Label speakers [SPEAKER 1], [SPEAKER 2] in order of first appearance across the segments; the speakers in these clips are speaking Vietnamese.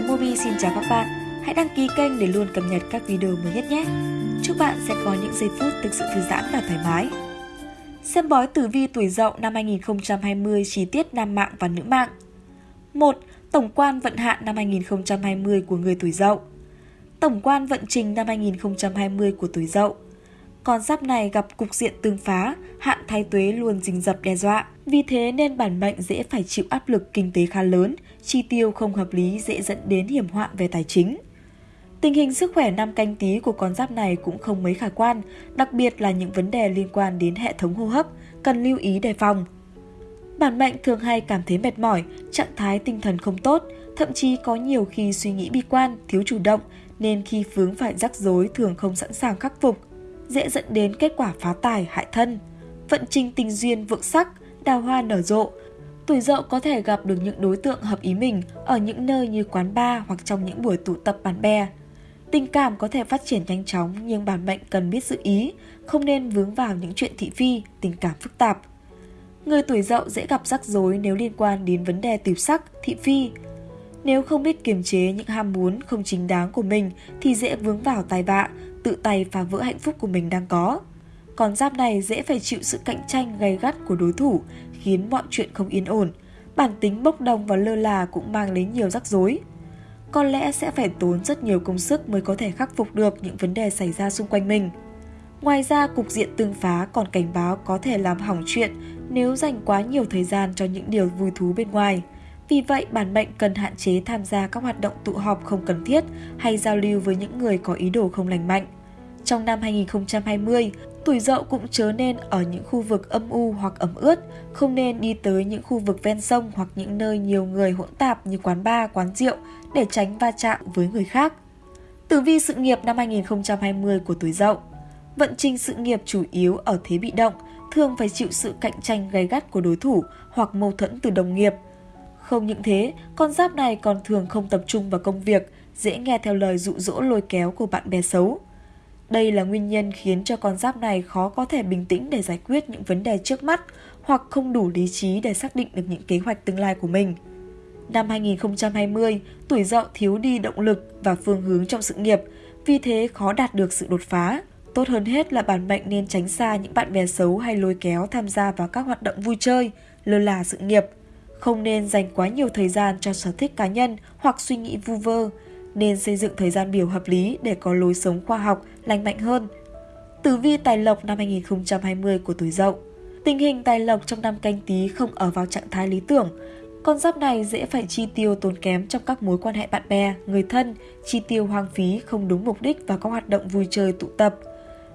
[SPEAKER 1] Mobi xin chào các bạn. Hãy đăng ký kênh để luôn cập nhật các video mới nhất nhé. Chúc bạn sẽ có những giây phút thực sự thư giãn và thoải mái. Xem bói tử vi tuổi Dậu năm 2020 chi tiết nam mạng và nữ mạng. 1. Tổng quan vận hạn năm 2020 của người tuổi Dậu. Tổng quan vận trình năm 2020 của tuổi Dậu con giáp này gặp cục diện tương phá, hạn thái tuế luôn rình rập đe dọa. Vì thế nên bản mệnh dễ phải chịu áp lực kinh tế khá lớn, chi tiêu không hợp lý dễ dẫn đến hiểm họa về tài chính. Tình hình sức khỏe năm canh tí của con giáp này cũng không mấy khả quan, đặc biệt là những vấn đề liên quan đến hệ thống hô hấp, cần lưu ý đề phòng. Bản mệnh thường hay cảm thấy mệt mỏi, trạng thái tinh thần không tốt, thậm chí có nhiều khi suy nghĩ bi quan, thiếu chủ động, nên khi vướng phải rắc rối thường không sẵn sàng khắc phục, dễ dẫn đến kết quả phá tài hại thân. Vận trình tình duyên vượng sắc, đào hoa nở rộ. Tuổi dậu có thể gặp được những đối tượng hợp ý mình ở những nơi như quán bar hoặc trong những buổi tụ tập bạn bè. Tình cảm có thể phát triển nhanh chóng nhưng bản mệnh cần biết giữ ý, không nên vướng vào những chuyện thị phi, tình cảm phức tạp. Người tuổi dậu dễ gặp rắc rối nếu liên quan đến vấn đề tiểu sắc, thị phi. Nếu không biết kiềm chế những ham muốn không chính đáng của mình thì dễ vướng vào tai vạ, tự tay phá vỡ hạnh phúc của mình đang có. Con giáp này dễ phải chịu sự cạnh tranh gay gắt của đối thủ, khiến mọi chuyện không yên ổn. Bản tính bốc đồng và lơ là cũng mang đến nhiều rắc rối. Có lẽ sẽ phải tốn rất nhiều công sức mới có thể khắc phục được những vấn đề xảy ra xung quanh mình. Ngoài ra, cục diện tương phá còn cảnh báo có thể làm hỏng chuyện nếu dành quá nhiều thời gian cho những điều vui thú bên ngoài. Vì vậy, bản mệnh cần hạn chế tham gia các hoạt động tụ họp không cần thiết hay giao lưu với những người có ý đồ không lành mạnh. Trong năm 2020, tuổi dậu cũng chớ nên ở những khu vực âm u hoặc ẩm ướt, không nên đi tới những khu vực ven sông hoặc những nơi nhiều người hỗn tạp như quán bar, quán rượu để tránh va chạm với người khác. Tử vi sự nghiệp năm 2020 của tuổi dậu Vận trình sự nghiệp chủ yếu ở thế bị động, thường phải chịu sự cạnh tranh gay gắt của đối thủ hoặc mâu thuẫn từ đồng nghiệp. Không những thế, con giáp này còn thường không tập trung vào công việc, dễ nghe theo lời dụ dỗ lôi kéo của bạn bè xấu. Đây là nguyên nhân khiến cho con giáp này khó có thể bình tĩnh để giải quyết những vấn đề trước mắt hoặc không đủ lý trí để xác định được những kế hoạch tương lai của mình. Năm 2020, tuổi dậu thiếu đi động lực và phương hướng trong sự nghiệp, vì thế khó đạt được sự đột phá. Tốt hơn hết là bản mệnh nên tránh xa những bạn bè xấu hay lôi kéo tham gia vào các hoạt động vui chơi, lơ là sự nghiệp. Không nên dành quá nhiều thời gian cho sở thích cá nhân hoặc suy nghĩ vu vơ, nên xây dựng thời gian biểu hợp lý để có lối sống khoa học, lành mạnh hơn. Tử vi tài lộc năm 2020 của tuổi Dậu Tình hình tài lộc trong năm canh tí không ở vào trạng thái lý tưởng. Con giáp này dễ phải chi tiêu tốn kém trong các mối quan hệ bạn bè, người thân, chi tiêu hoang phí không đúng mục đích và các hoạt động vui chơi tụ tập.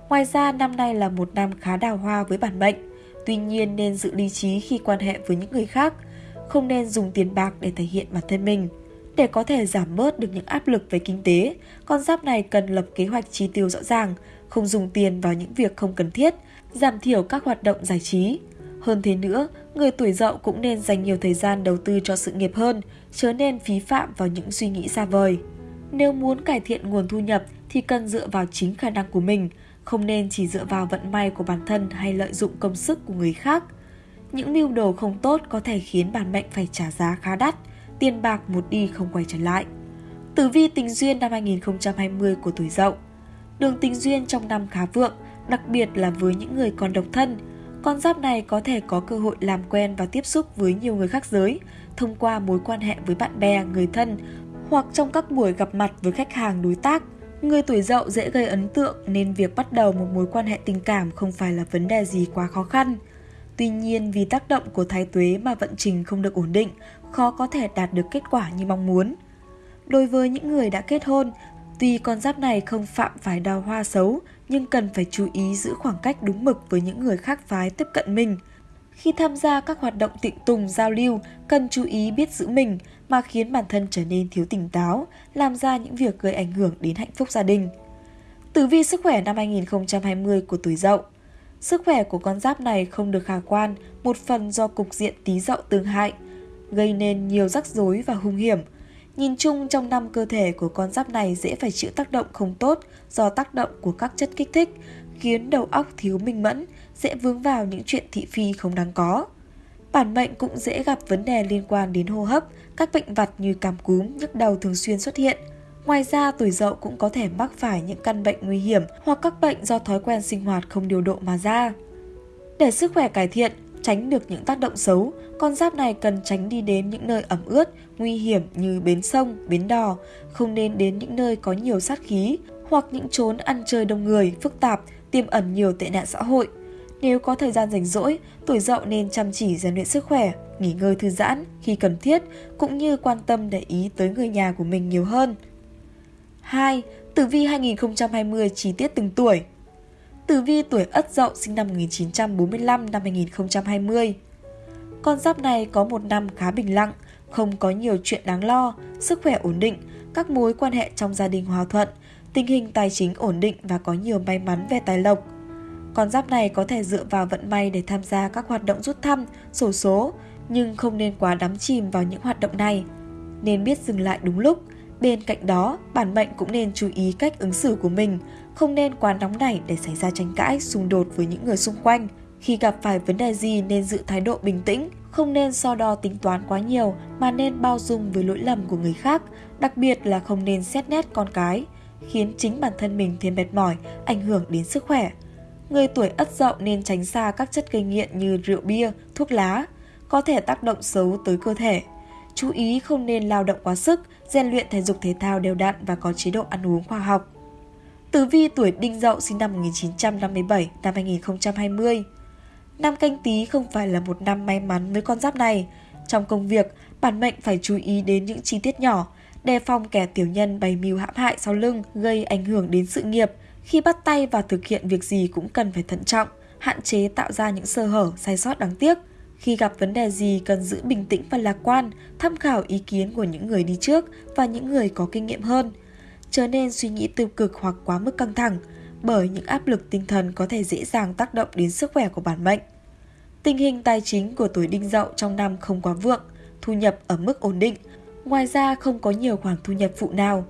[SPEAKER 1] Ngoài ra, năm nay là một năm khá đào hoa với bản mệnh. Tuy nhiên nên giữ lý trí khi quan hệ với những người khác, không nên dùng tiền bạc để thể hiện bản thân mình. Để có thể giảm bớt được những áp lực về kinh tế, con giáp này cần lập kế hoạch chi tiêu rõ ràng, không dùng tiền vào những việc không cần thiết, giảm thiểu các hoạt động giải trí. Hơn thế nữa, người tuổi dậu cũng nên dành nhiều thời gian đầu tư cho sự nghiệp hơn, chớ nên phí phạm vào những suy nghĩ xa vời. Nếu muốn cải thiện nguồn thu nhập thì cần dựa vào chính khả năng của mình, không nên chỉ dựa vào vận may của bản thân hay lợi dụng công sức của người khác. Những mưu đồ không tốt có thể khiến bản mệnh phải trả giá khá đắt – tiền bạc một đi không quay trở lại. Tử vi tình duyên năm 2020 của tuổi dậu Đường tình duyên trong năm khá vượng, đặc biệt là với những người còn độc thân. Con giáp này có thể có cơ hội làm quen và tiếp xúc với nhiều người khác giới thông qua mối quan hệ với bạn bè, người thân hoặc trong các buổi gặp mặt với khách hàng đối tác. Người tuổi dậu dễ gây ấn tượng nên việc bắt đầu một mối quan hệ tình cảm không phải là vấn đề gì quá khó khăn. Tuy nhiên vì tác động của thái tuế mà vận trình không được ổn định, khó có thể đạt được kết quả như mong muốn. Đối với những người đã kết hôn, tuy con giáp này không phạm phải đào hoa xấu, nhưng cần phải chú ý giữ khoảng cách đúng mực với những người khác phái tiếp cận mình. Khi tham gia các hoạt động tịnh tùng giao lưu, cần chú ý biết giữ mình mà khiến bản thân trở nên thiếu tỉnh táo, làm ra những việc gây ảnh hưởng đến hạnh phúc gia đình. Tử vi sức khỏe năm 2020 của tuổi Dậu Sức khỏe của con giáp này không được khả quan, một phần do cục diện tí dậu tương hại, gây nên nhiều rắc rối và hung hiểm. Nhìn chung trong năm cơ thể của con giáp này dễ phải chịu tác động không tốt do tác động của các chất kích thích, khiến đầu óc thiếu minh mẫn, dễ vướng vào những chuyện thị phi không đáng có. Bản mệnh cũng dễ gặp vấn đề liên quan đến hô hấp, các bệnh vặt như cảm cúm, nhức đầu thường xuyên xuất hiện. Ngoài ra, tuổi dậu cũng có thể mắc phải những căn bệnh nguy hiểm hoặc các bệnh do thói quen sinh hoạt không điều độ mà ra. Để sức khỏe cải thiện, tránh được những tác động xấu, con giáp này cần tránh đi đến những nơi ẩm ướt, nguy hiểm như bến sông, bến đò, không nên đến những nơi có nhiều sát khí hoặc những chốn ăn chơi đông người, phức tạp, tiềm ẩn nhiều tệ nạn xã hội. Nếu có thời gian rảnh rỗi, tuổi dậu nên chăm chỉ rèn luyện sức khỏe, nghỉ ngơi thư giãn khi cần thiết, cũng như quan tâm để ý tới người nhà của mình nhiều hơn. 2. Tử vi 2020 chi tiết từng tuổi Tử vi tuổi Ất Dậu sinh năm 1945 năm 2020. Con giáp này có một năm khá bình lặng, không có nhiều chuyện đáng lo, sức khỏe ổn định, các mối quan hệ trong gia đình hòa thuận, tình hình tài chính ổn định và có nhiều may mắn về tài lộc. Con giáp này có thể dựa vào vận may để tham gia các hoạt động rút thăm, sổ số, nhưng không nên quá đắm chìm vào những hoạt động này. Nên biết dừng lại đúng lúc, Bên cạnh đó, bản mệnh cũng nên chú ý cách ứng xử của mình, không nên quá nóng nảy để xảy ra tranh cãi, xung đột với những người xung quanh. Khi gặp phải vấn đề gì nên giữ thái độ bình tĩnh, không nên so đo tính toán quá nhiều mà nên bao dung với lỗi lầm của người khác, đặc biệt là không nên xét nét con cái, khiến chính bản thân mình thêm mệt mỏi, ảnh hưởng đến sức khỏe. Người tuổi ất dậu nên tránh xa các chất gây nghiện như rượu bia, thuốc lá, có thể tác động xấu tới cơ thể. Chú ý không nên lao động quá sức, rèn luyện thể dục thể thao đều đặn và có chế độ ăn uống khoa học. Tử vi tuổi Đinh Dậu sinh năm 1957 năm 2020. Năm canh tí không phải là một năm may mắn với con giáp này. Trong công việc, bản mệnh phải chú ý đến những chi tiết nhỏ, đề phòng kẻ tiểu nhân bày mưu hãm hại sau lưng, gây ảnh hưởng đến sự nghiệp. Khi bắt tay vào thực hiện việc gì cũng cần phải thận trọng, hạn chế tạo ra những sơ hở, sai sót đáng tiếc. Khi gặp vấn đề gì cần giữ bình tĩnh và lạc quan, tham khảo ý kiến của những người đi trước và những người có kinh nghiệm hơn. Trở nên suy nghĩ tiêu cực hoặc quá mức căng thẳng, bởi những áp lực tinh thần có thể dễ dàng tác động đến sức khỏe của bản mệnh. Tình hình tài chính của tuổi đinh dậu trong năm không quá vượng, thu nhập ở mức ổn định, ngoài ra không có nhiều khoản thu nhập phụ nào.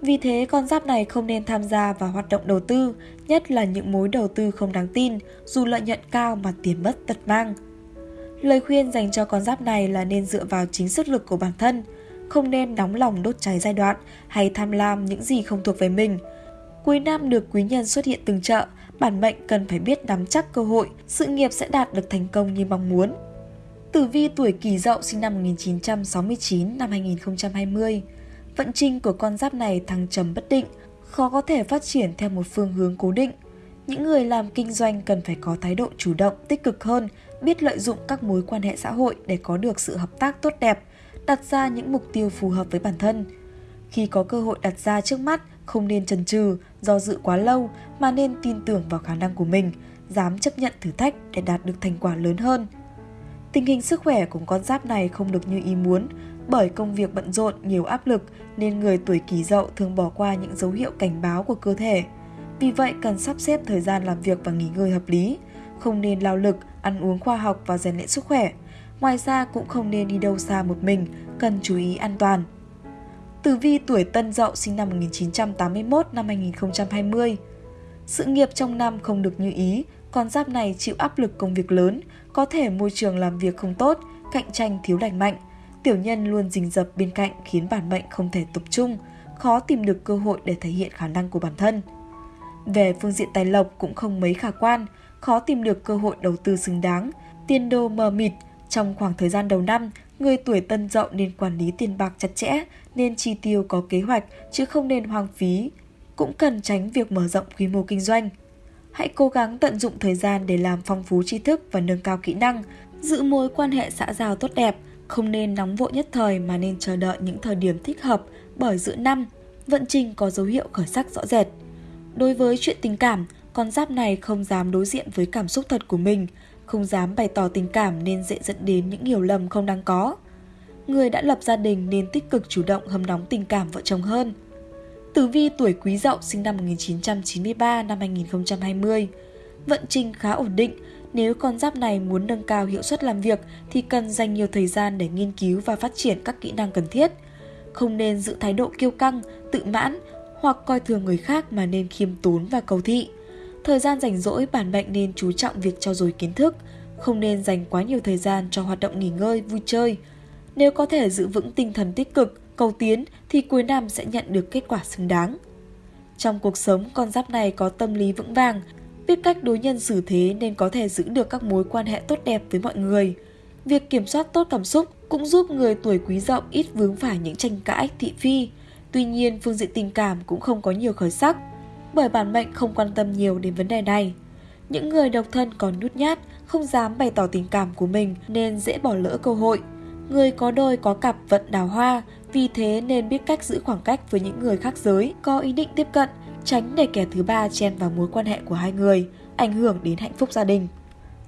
[SPEAKER 1] Vì thế con giáp này không nên tham gia vào hoạt động đầu tư, nhất là những mối đầu tư không đáng tin, dù lợi nhuận cao mà tiền mất tật mang – Lời khuyên dành cho con giáp này là nên dựa vào chính sức lực của bản thân, không nên nóng lòng đốt cháy giai đoạn hay tham lam những gì không thuộc về mình. Cuối năm được quý nhân xuất hiện từng chợ, bản mệnh cần phải biết nắm chắc cơ hội, sự nghiệp sẽ đạt được thành công như mong muốn. Tử vi tuổi Kỷ Dậu sinh năm 1969 năm 2020. Vận trình của con giáp này thăng trầm bất định, khó có thể phát triển theo một phương hướng cố định. Những người làm kinh doanh cần phải có thái độ chủ động, tích cực hơn biết lợi dụng các mối quan hệ xã hội để có được sự hợp tác tốt đẹp, đặt ra những mục tiêu phù hợp với bản thân. Khi có cơ hội đặt ra trước mắt, không nên chần chừ, do dự quá lâu mà nên tin tưởng vào khả năng của mình, dám chấp nhận thử thách để đạt được thành quả lớn hơn. Tình hình sức khỏe của con giáp này không được như ý muốn, bởi công việc bận rộn, nhiều áp lực nên người tuổi kỷ dậu thường bỏ qua những dấu hiệu cảnh báo của cơ thể. Vì vậy cần sắp xếp thời gian làm việc và nghỉ ngơi hợp lý, không nên lao lực, ăn uống khoa học và rèn luyện sức khỏe. Ngoài ra cũng không nên đi đâu xa một mình, cần chú ý an toàn. Tử vi tuổi Tân Dậu sinh năm 1981 năm 2020. Sự nghiệp trong năm không được như ý, con giáp này chịu áp lực công việc lớn, có thể môi trường làm việc không tốt, cạnh tranh thiếu lành mạnh. Tiểu nhân luôn rình rập bên cạnh khiến bản mệnh không thể tập trung, khó tìm được cơ hội để thể hiện khả năng của bản thân. Về phương diện tài lộc cũng không mấy khả quan, khó tìm được cơ hội đầu tư xứng đáng, tiền đồ mờ mịt. Trong khoảng thời gian đầu năm, người tuổi tân dậu nên quản lý tiền bạc chặt chẽ, nên chi tiêu có kế hoạch chứ không nên hoang phí. Cũng cần tránh việc mở rộng quy mô kinh doanh. Hãy cố gắng tận dụng thời gian để làm phong phú tri thức và nâng cao kỹ năng, giữ mối quan hệ xã giao tốt đẹp, không nên nóng vội nhất thời mà nên chờ đợi những thời điểm thích hợp bởi giữa năm, vận trình có dấu hiệu khởi sắc rõ rệt. Đối với chuyện tình cảm, con giáp này không dám đối diện với cảm xúc thật của mình, không dám bày tỏ tình cảm nên dễ dẫn đến những hiểu lầm không đáng có. Người đã lập gia đình nên tích cực chủ động hâm nóng tình cảm vợ chồng hơn. Tử vi tuổi Quý Dậu sinh năm 1993 năm 2020. Vận trình khá ổn định, nếu con giáp này muốn nâng cao hiệu suất làm việc thì cần dành nhiều thời gian để nghiên cứu và phát triển các kỹ năng cần thiết. Không nên giữ thái độ kiêu căng, tự mãn hoặc coi thường người khác mà nên khiêm tốn và cầu thị. Thời gian rảnh rỗi bản mệnh nên chú trọng việc trau dồi kiến thức, không nên dành quá nhiều thời gian cho hoạt động nghỉ ngơi, vui chơi. Nếu có thể giữ vững tinh thần tích cực, cầu tiến thì cuối năm sẽ nhận được kết quả xứng đáng. Trong cuộc sống, con giáp này có tâm lý vững vàng, biết cách đối nhân xử thế nên có thể giữ được các mối quan hệ tốt đẹp với mọi người. Việc kiểm soát tốt cảm xúc cũng giúp người tuổi quý dậu ít vướng phải những tranh cãi, thị phi. Tuy nhiên, phương diện tình cảm cũng không có nhiều khởi sắc, bởi bản mệnh không quan tâm nhiều đến vấn đề này. Những người độc thân còn nhút nhát, không dám bày tỏ tình cảm của mình nên dễ bỏ lỡ cơ hội. Người có đôi có cặp vận đào hoa, vì thế nên biết cách giữ khoảng cách với những người khác giới, có ý định tiếp cận, tránh để kẻ thứ ba chen vào mối quan hệ của hai người, ảnh hưởng đến hạnh phúc gia đình.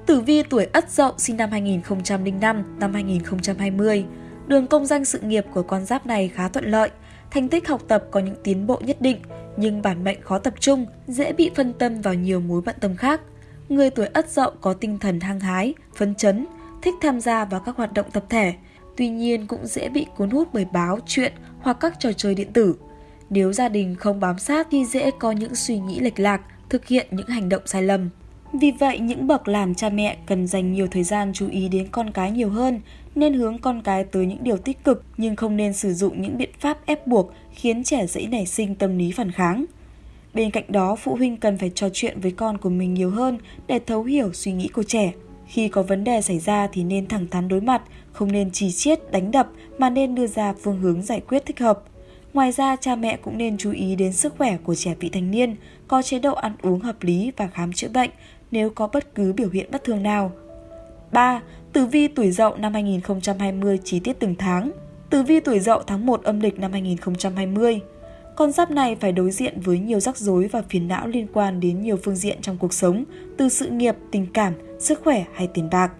[SPEAKER 1] Tử vi tuổi Ất Dậu sinh năm 2005, năm 2020. Đường công danh sự nghiệp của con giáp này khá thuận lợi, thành tích học tập có những tiến bộ nhất định, nhưng bản mệnh khó tập trung, dễ bị phân tâm vào nhiều mối bận tâm khác. Người tuổi Ất Dậu có tinh thần hăng hái, phấn chấn, thích tham gia vào các hoạt động tập thể, tuy nhiên cũng dễ bị cuốn hút bởi báo, chuyện hoặc các trò chơi điện tử. Nếu gia đình không bám sát thì dễ có những suy nghĩ lệch lạc, thực hiện những hành động sai lầm. Vì vậy, những bậc làm cha mẹ cần dành nhiều thời gian chú ý đến con cái nhiều hơn, nên hướng con cái tới những điều tích cực nhưng không nên sử dụng những biện pháp ép buộc khiến trẻ dễ nảy sinh tâm lý phản kháng. Bên cạnh đó, phụ huynh cần phải trò chuyện với con của mình nhiều hơn để thấu hiểu suy nghĩ của trẻ. Khi có vấn đề xảy ra thì nên thẳng thắn đối mặt, không nên chỉ chiết, đánh đập mà nên đưa ra phương hướng giải quyết thích hợp. Ngoài ra, cha mẹ cũng nên chú ý đến sức khỏe của trẻ vị thành niên, có chế độ ăn uống hợp lý và khám chữa bệnh nếu có bất cứ biểu hiện bất thường nào. 3. Tử vi tuổi Dậu năm 2020 chi tiết từng tháng. Tử vi tuổi Dậu tháng 1 âm lịch năm 2020. Con giáp này phải đối diện với nhiều rắc rối và phiền não liên quan đến nhiều phương diện trong cuộc sống, từ sự nghiệp, tình cảm, sức khỏe hay tiền bạc.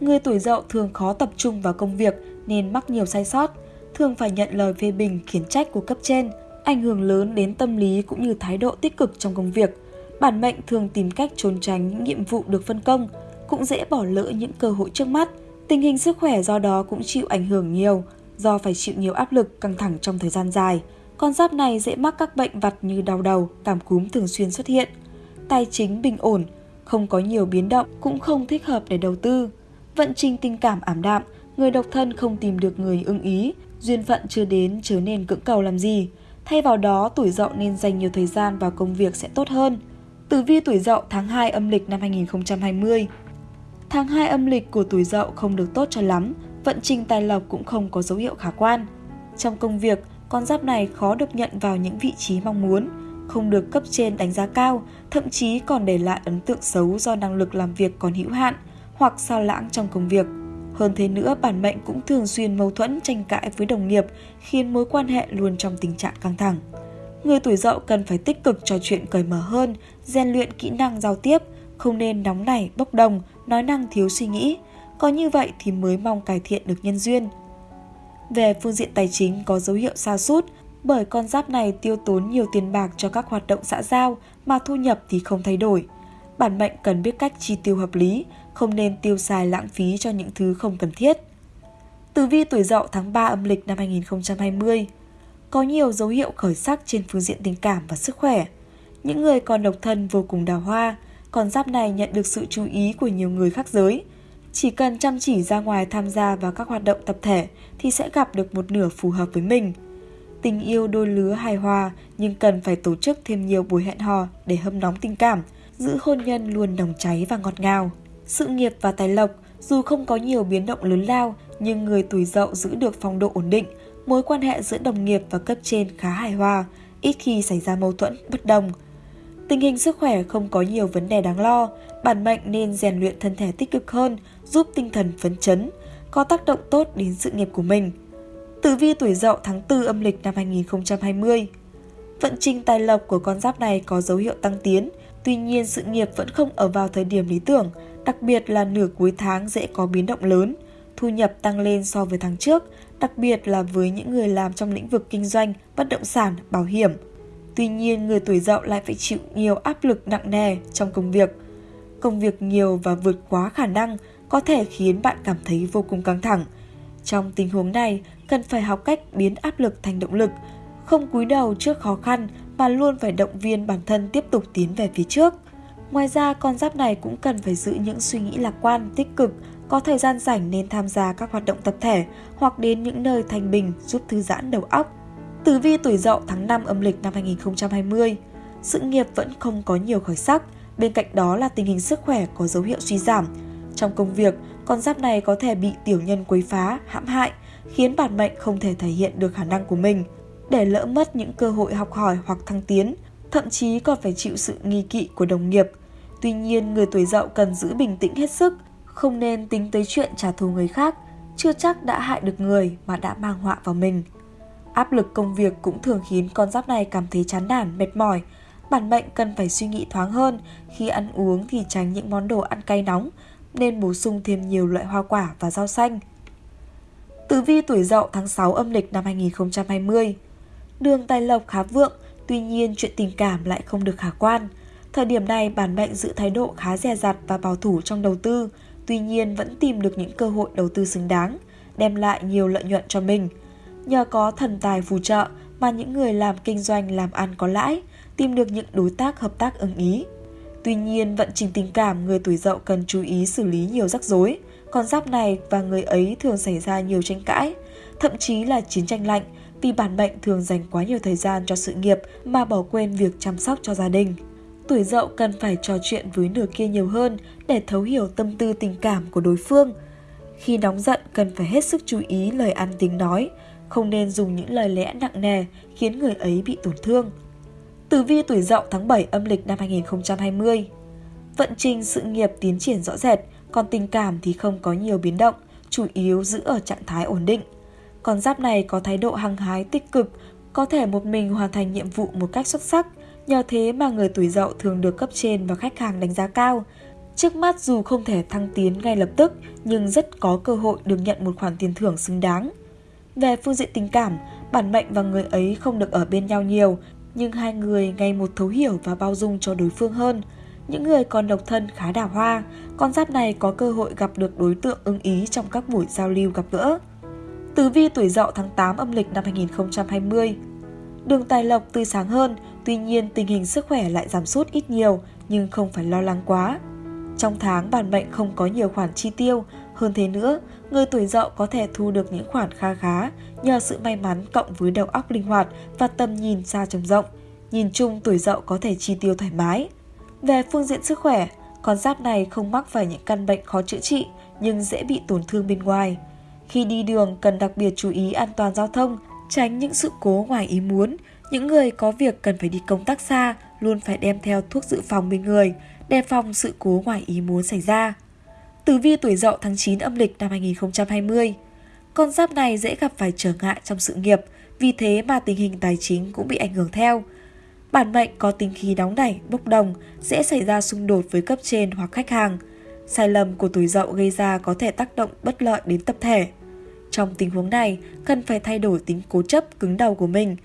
[SPEAKER 1] Người tuổi Dậu thường khó tập trung vào công việc nên mắc nhiều sai sót, thường phải nhận lời phê bình khiển trách của cấp trên, ảnh hưởng lớn đến tâm lý cũng như thái độ tích cực trong công việc. Bản mệnh thường tìm cách trốn tránh những nhiệm vụ được phân công, cũng dễ bỏ lỡ những cơ hội trước mắt. Tình hình sức khỏe do đó cũng chịu ảnh hưởng nhiều, do phải chịu nhiều áp lực căng thẳng trong thời gian dài. Con giáp này dễ mắc các bệnh vặt như đau đầu, cảm cúm thường xuyên xuất hiện. Tài chính bình ổn, không có nhiều biến động cũng không thích hợp để đầu tư. Vận trình tình cảm ảm đạm, người độc thân không tìm được người ưng ý, duyên phận chưa đến chớ nên cưỡng cầu làm gì. Thay vào đó, tuổi dậu nên dành nhiều thời gian vào công việc sẽ tốt hơn. Tử vi tuổi dậu tháng 2 âm lịch năm 2020 Tháng 2 âm lịch của tuổi dậu không được tốt cho lắm, vận trình tài lộc cũng không có dấu hiệu khả quan. Trong công việc, con giáp này khó được nhận vào những vị trí mong muốn, không được cấp trên đánh giá cao, thậm chí còn để lại ấn tượng xấu do năng lực làm việc còn hữu hạn hoặc sao lãng trong công việc. Hơn thế nữa, bản mệnh cũng thường xuyên mâu thuẫn tranh cãi với đồng nghiệp, khiến mối quan hệ luôn trong tình trạng căng thẳng. Người tuổi dậu cần phải tích cực trò chuyện cởi mở hơn, rèn luyện kỹ năng giao tiếp, không nên nóng nảy, bốc đồng, nói năng thiếu suy nghĩ. Có như vậy thì mới mong cải thiện được nhân duyên. Về phương diện tài chính có dấu hiệu sa sút bởi con giáp này tiêu tốn nhiều tiền bạc cho các hoạt động xã giao mà thu nhập thì không thay đổi. Bản mệnh cần biết cách chi tiêu hợp lý, không nên tiêu xài lãng phí cho những thứ không cần thiết. Tử vi tuổi dậu tháng 3 âm lịch năm 2020 Có nhiều dấu hiệu khởi sắc trên phương diện tình cảm và sức khỏe. Những người còn độc thân vô cùng đào hoa, con giáp này nhận được sự chú ý của nhiều người khác giới. Chỉ cần chăm chỉ ra ngoài tham gia vào các hoạt động tập thể thì sẽ gặp được một nửa phù hợp với mình. Tình yêu đôi lứa hài hòa nhưng cần phải tổ chức thêm nhiều buổi hẹn hò để hâm nóng tình cảm, giữ hôn nhân luôn nồng cháy và ngọt ngào. Sự nghiệp và tài lộc dù không có nhiều biến động lớn lao nhưng người tuổi dậu giữ được phong độ ổn định, mối quan hệ giữa đồng nghiệp và cấp trên khá hài hòa, ít khi xảy ra mâu thuẫn, bất đồng. Tình hình sức khỏe không có nhiều vấn đề đáng lo, bản mệnh nên rèn luyện thân thể tích cực hơn, giúp tinh thần phấn chấn, có tác động tốt đến sự nghiệp của mình. Tử vi tuổi dậu tháng 4 âm lịch năm 2020 Vận trình tài lộc của con giáp này có dấu hiệu tăng tiến, tuy nhiên sự nghiệp vẫn không ở vào thời điểm lý tưởng, đặc biệt là nửa cuối tháng dễ có biến động lớn. Thu nhập tăng lên so với tháng trước, đặc biệt là với những người làm trong lĩnh vực kinh doanh, bất động sản, bảo hiểm. Tuy nhiên, người tuổi dậu lại phải chịu nhiều áp lực nặng nề trong công việc. Công việc nhiều và vượt quá khả năng có thể khiến bạn cảm thấy vô cùng căng thẳng. Trong tình huống này, cần phải học cách biến áp lực thành động lực, không cúi đầu trước khó khăn mà luôn phải động viên bản thân tiếp tục tiến về phía trước. Ngoài ra, con giáp này cũng cần phải giữ những suy nghĩ lạc quan, tích cực, có thời gian rảnh nên tham gia các hoạt động tập thể hoặc đến những nơi thanh bình giúp thư giãn đầu óc. Tử vi tuổi dậu tháng 5 âm lịch năm 2020, sự nghiệp vẫn không có nhiều khởi sắc, bên cạnh đó là tình hình sức khỏe có dấu hiệu suy giảm. Trong công việc, con giáp này có thể bị tiểu nhân quấy phá, hãm hại, khiến bản mệnh không thể thể hiện được khả năng của mình, để lỡ mất những cơ hội học hỏi hoặc thăng tiến, thậm chí còn phải chịu sự nghi kỵ của đồng nghiệp. Tuy nhiên, người tuổi dậu cần giữ bình tĩnh hết sức, không nên tính tới chuyện trả thù người khác, chưa chắc đã hại được người mà đã mang họa vào mình. Áp lực công việc cũng thường khiến con giáp này cảm thấy chán nản, mệt mỏi. Bản mệnh cần phải suy nghĩ thoáng hơn, khi ăn uống thì tránh những món đồ ăn cay nóng, nên bổ sung thêm nhiều loại hoa quả và rau xanh. Tử vi tuổi dậu tháng 6 âm lịch năm 2020 Đường tài lộc khá vượng, tuy nhiên chuyện tình cảm lại không được khả quan. Thời điểm này, bản mệnh giữ thái độ khá dè dặt và bảo thủ trong đầu tư, tuy nhiên vẫn tìm được những cơ hội đầu tư xứng đáng, đem lại nhiều lợi nhuận cho mình. Nhờ có thần tài phù trợ mà những người làm kinh doanh làm ăn có lãi, tìm được những đối tác hợp tác ưng ý. Tuy nhiên, vận trình tình cảm người tuổi dậu cần chú ý xử lý nhiều rắc rối. Con giáp này và người ấy thường xảy ra nhiều tranh cãi, thậm chí là chiến tranh lạnh vì bản mệnh thường dành quá nhiều thời gian cho sự nghiệp mà bỏ quên việc chăm sóc cho gia đình. Tuổi dậu cần phải trò chuyện với nửa kia nhiều hơn để thấu hiểu tâm tư tình cảm của đối phương. Khi nóng giận cần phải hết sức chú ý lời ăn tiếng nói, không nên dùng những lời lẽ nặng nề khiến người ấy bị tổn thương. Tử vi tuổi dậu tháng 7 âm lịch năm 2020 Vận trình sự nghiệp tiến triển rõ rệt, còn tình cảm thì không có nhiều biến động, chủ yếu giữ ở trạng thái ổn định. Con giáp này có thái độ hăng hái tích cực, có thể một mình hoàn thành nhiệm vụ một cách xuất sắc, nhờ thế mà người tuổi dậu thường được cấp trên và khách hàng đánh giá cao. Trước mắt dù không thể thăng tiến ngay lập tức, nhưng rất có cơ hội được nhận một khoản tiền thưởng xứng đáng. Về phương diện tình cảm, bản mệnh và người ấy không được ở bên nhau nhiều, nhưng hai người ngày một thấu hiểu và bao dung cho đối phương hơn. Những người còn độc thân khá đào hoa, con giáp này có cơ hội gặp được đối tượng ưng ý trong các buổi giao lưu gặp gỡ. Tử vi tuổi dậu tháng 8 âm lịch năm 2020 Đường tài lộc tươi sáng hơn, tuy nhiên tình hình sức khỏe lại giảm sút ít nhiều nhưng không phải lo lắng quá. Trong tháng bản mệnh không có nhiều khoản chi tiêu, hơn thế nữa, người tuổi dậu có thể thu được những khoản kha khá nhờ sự may mắn cộng với đầu óc linh hoạt và tầm nhìn xa trông rộng. Nhìn chung tuổi dậu có thể chi tiêu thoải mái. Về phương diện sức khỏe, con giáp này không mắc phải những căn bệnh khó chữa trị nhưng dễ bị tổn thương bên ngoài. Khi đi đường cần đặc biệt chú ý an toàn giao thông, tránh những sự cố ngoài ý muốn. Những người có việc cần phải đi công tác xa luôn phải đem theo thuốc dự phòng bên người, đề phòng sự cố ngoài ý muốn xảy ra. Tử vi tuổi dậu tháng 9 âm lịch năm 2020 Con giáp này dễ gặp phải trở ngại trong sự nghiệp, vì thế mà tình hình tài chính cũng bị ảnh hưởng theo. Bản mệnh có tính khí nóng nảy, bốc đồng, dễ xảy ra xung đột với cấp trên hoặc khách hàng. Sai lầm của tuổi dậu gây ra có thể tác động bất lợi đến tập thể. Trong tình huống này, cần phải thay đổi tính cố chấp cứng đầu của mình.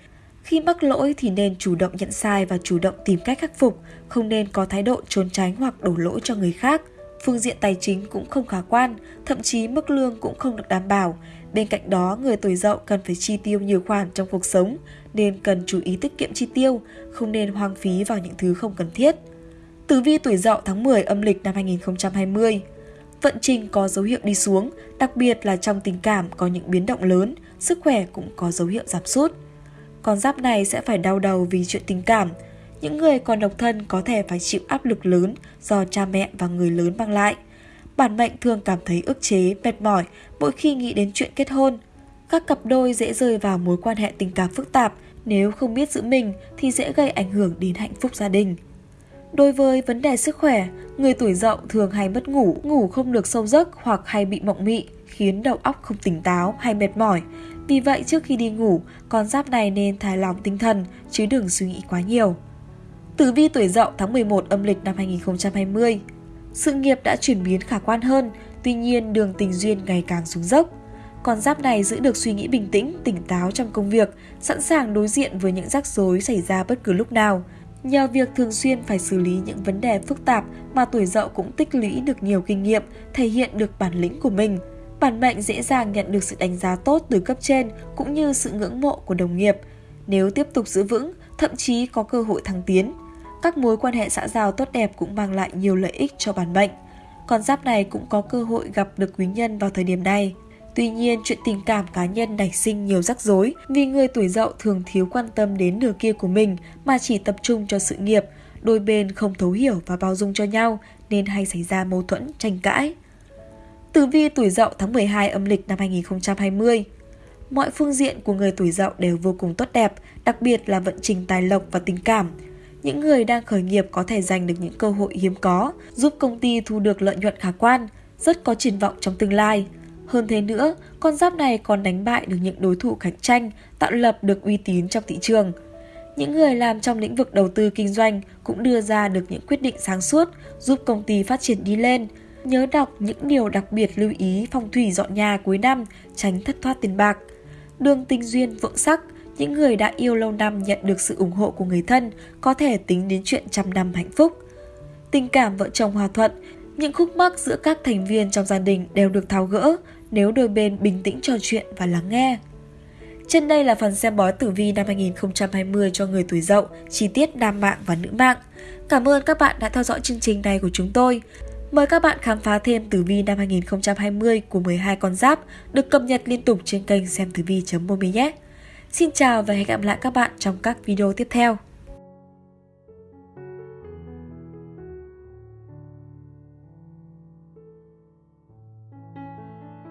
[SPEAKER 1] Khi mắc lỗi thì nên chủ động nhận sai và chủ động tìm cách khắc phục, không nên có thái độ trốn tránh hoặc đổ lỗi cho người khác. Phương diện tài chính cũng không khả quan, thậm chí mức lương cũng không được đảm bảo. Bên cạnh đó, người tuổi dậu cần phải chi tiêu nhiều khoản trong cuộc sống, nên cần chú ý tiết kiệm chi tiêu, không nên hoang phí vào những thứ không cần thiết. Tử vi tuổi dậu tháng 10 âm lịch năm 2020 Vận trình có dấu hiệu đi xuống, đặc biệt là trong tình cảm có những biến động lớn, sức khỏe cũng có dấu hiệu giảm sút. Con giáp này sẽ phải đau đầu vì chuyện tình cảm. Những người còn độc thân có thể phải chịu áp lực lớn do cha mẹ và người lớn mang lại. Bản mệnh thường cảm thấy ức chế, mệt mỏi mỗi khi nghĩ đến chuyện kết hôn. Các cặp đôi dễ rơi vào mối quan hệ tình cảm phức tạp, nếu không biết giữ mình thì dễ gây ảnh hưởng đến hạnh phúc gia đình. Đối với vấn đề sức khỏe, người tuổi dậu thường hay mất ngủ, ngủ không được sâu giấc hoặc hay bị mộng mị, khiến đầu óc không tỉnh táo hay mệt mỏi. Vì vậy trước khi đi ngủ, con giáp này nên thải lòng tinh thần chứ đừng suy nghĩ quá nhiều. Tử vi tuổi dậu tháng 11 âm lịch năm 2020 Sự nghiệp đã chuyển biến khả quan hơn, tuy nhiên đường tình duyên ngày càng xuống dốc. Con giáp này giữ được suy nghĩ bình tĩnh, tỉnh táo trong công việc, sẵn sàng đối diện với những rắc rối xảy ra bất cứ lúc nào – Nhờ việc thường xuyên phải xử lý những vấn đề phức tạp mà tuổi dậu cũng tích lũy được nhiều kinh nghiệm, thể hiện được bản lĩnh của mình. Bản mệnh dễ dàng nhận được sự đánh giá tốt từ cấp trên cũng như sự ngưỡng mộ của đồng nghiệp. Nếu tiếp tục giữ vững, thậm chí có cơ hội thăng tiến. Các mối quan hệ xã giao tốt đẹp cũng mang lại nhiều lợi ích cho bản mệnh. con giáp này cũng có cơ hội gặp được quý nhân vào thời điểm này. Tuy nhiên, chuyện tình cảm cá nhân nảy sinh nhiều rắc rối vì người tuổi dậu thường thiếu quan tâm đến nửa kia của mình mà chỉ tập trung cho sự nghiệp, đôi bên không thấu hiểu và bao dung cho nhau nên hay xảy ra mâu thuẫn, tranh cãi. Tử vi tuổi dậu tháng 12 âm lịch năm 2020 Mọi phương diện của người tuổi dậu đều vô cùng tốt đẹp, đặc biệt là vận trình tài lộc và tình cảm. Những người đang khởi nghiệp có thể giành được những cơ hội hiếm có, giúp công ty thu được lợi nhuận khả quan, rất có triển vọng trong tương lai. Hơn thế nữa, con giáp này còn đánh bại được những đối thủ cạnh tranh, tạo lập được uy tín trong thị trường. Những người làm trong lĩnh vực đầu tư kinh doanh cũng đưa ra được những quyết định sáng suốt, giúp công ty phát triển đi lên. Nhớ đọc những điều đặc biệt lưu ý phong thủy dọn nhà cuối năm, tránh thất thoát tiền bạc. Đường tình duyên vượng sắc, những người đã yêu lâu năm nhận được sự ủng hộ của người thân có thể tính đến chuyện trăm năm hạnh phúc. Tình cảm vợ chồng hòa thuận, những khúc mắc giữa các thành viên trong gia đình đều được tháo gỡ nếu đôi bên bình tĩnh trò chuyện và lắng nghe. Trên đây là phần xem bói tử vi năm 2020 cho người tuổi dậu, chi tiết nam mạng và nữ mạng. Cảm ơn các bạn đã theo dõi chương trình này của chúng tôi. Mời các bạn khám phá thêm tử vi năm 2020 của 12 con giáp được cập nhật liên tục trên kênh xem tử vi.momi nhé. Xin chào và hẹn gặp lại các bạn trong các video tiếp theo.